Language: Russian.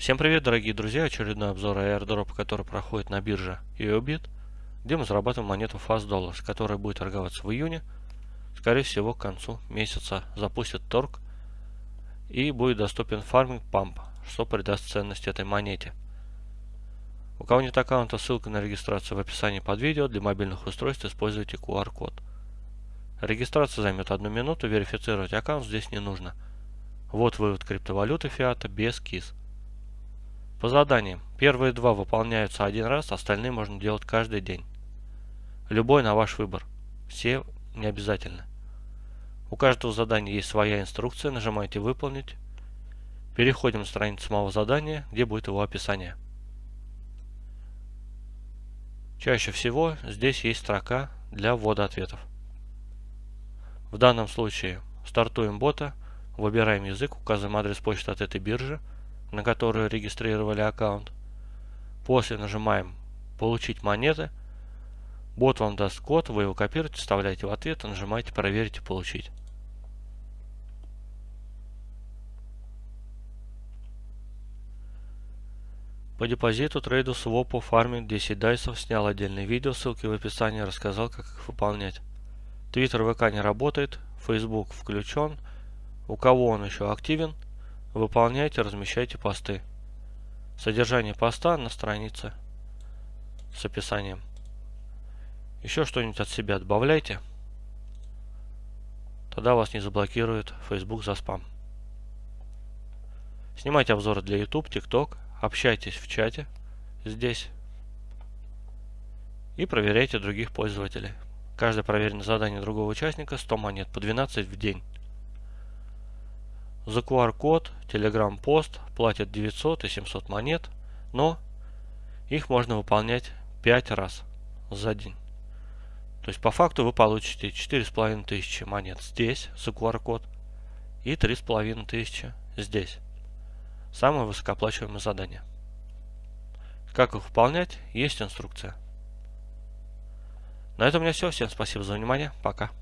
Всем привет, дорогие друзья! Очередной обзор airdrop, который проходит на бирже EOBIT, где мы зарабатываем монету Fast Dollars, которая будет торговаться в июне. Скорее всего, к концу месяца запустит торг и будет доступен фарминг памп, что придаст ценность этой монете. У кого нет аккаунта, ссылка на регистрацию в описании под видео. Для мобильных устройств используйте QR-код. Регистрация займет одну минуту, верифицировать аккаунт здесь не нужно. Вот вывод криптовалюты фиата без КИС. По заданиям. Первые два выполняются один раз, остальные можно делать каждый день. Любой на ваш выбор. Все не обязательно. У каждого задания есть своя инструкция, нажимаете «Выполнить». Переходим на страницу самого задания, где будет его описание. Чаще всего здесь есть строка для ввода ответов. В данном случае стартуем бота, выбираем язык, указываем адрес почты от этой биржи, на которую регистрировали аккаунт. После нажимаем «Получить монеты». Бот вам даст код, вы его копируете, вставляете в ответ нажимаете «Проверить и получить». По депозиту, трейду, свопу, фарминг 10 дайсов снял отдельное видео, ссылки в описании, рассказал, как их выполнять. Твиттер ВК не работает, Facebook включен. У кого он еще активен, выполняйте, размещайте посты. Содержание поста на странице с описанием. Еще что-нибудь от себя добавляйте. Тогда вас не заблокирует Facebook за спам. Снимайте обзоры для YouTube, TikTok, общайтесь в чате здесь и проверяйте других пользователей. Каждое проверенное задание другого участника 100 монет по 12 в день. За QR-код, Telegram пост платят 900 и 700 монет, но их можно выполнять 5 раз за день. То есть по факту вы получите 4500 монет здесь за QR-код и 3500 здесь. Самое высокооплачиваемое задание. Как их выполнять, есть инструкция. На этом у меня все. Всем спасибо за внимание. Пока.